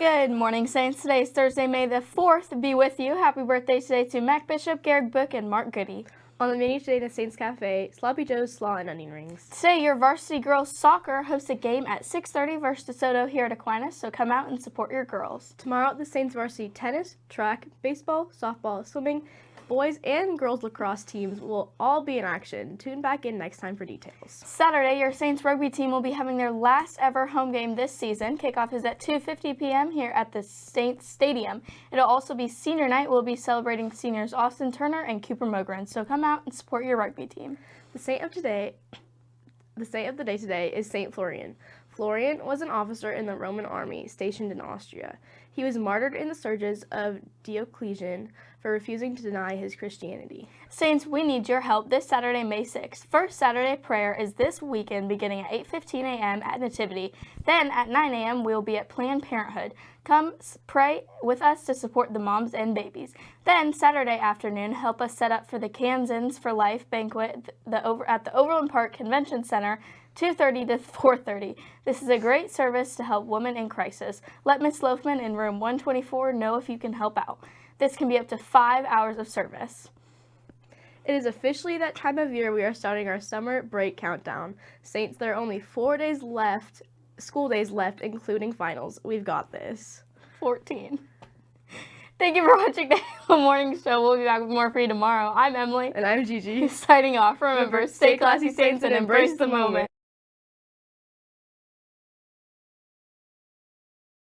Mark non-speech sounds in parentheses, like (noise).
Good morning, Saints. Today is Thursday, May the 4th. Be with you. Happy birthday today to Mac Bishop, Garrick Book, and Mark Goody. On the menu today at Saints Cafe, Sloppy Joe's Slaw and Onion Rings. Today, your varsity girls soccer hosts a game at 6.30 versus DeSoto here at Aquinas, so come out and support your girls. Tomorrow, the Saints varsity tennis, track, baseball, softball, swimming, boys and girls lacrosse teams will all be in action. Tune back in next time for details. Saturday, your Saints rugby team will be having their last ever home game this season. Kickoff is at 2.50 p.m. here at the Saints Stadium. It'll also be senior night. We'll be celebrating seniors Austin Turner and Cooper Mogren, so come out and support your rugby team. The saint of today the saint of the day today is Saint Florian. Florian was an officer in the Roman army stationed in Austria. He was martyred in the surges of Diocletian for refusing to deny his Christianity. Saints, we need your help this Saturday, May 6th. First Saturday prayer is this weekend beginning at 8.15 a.m. at Nativity. Then at 9 a.m. we'll be at Planned Parenthood. Come pray with us to support the moms and babies. Then Saturday afternoon, help us set up for the Kansans for Life banquet at the Overland Park Convention Center 2.30 to 4.30. This is a great service to help women in crisis. Let Miss Loafman in room 124 know if you can help out. This can be up to five hours of service. It is officially that time of year we are starting our summer break countdown. Saints, there are only four days left, school days left, including finals. We've got this. 14. Thank you for watching the (laughs) Halo Morning Show. We'll be back with more for you tomorrow. I'm Emily. And I'm Gigi. (laughs) Signing off. Remember, stay classy, Saints, and embrace the moment.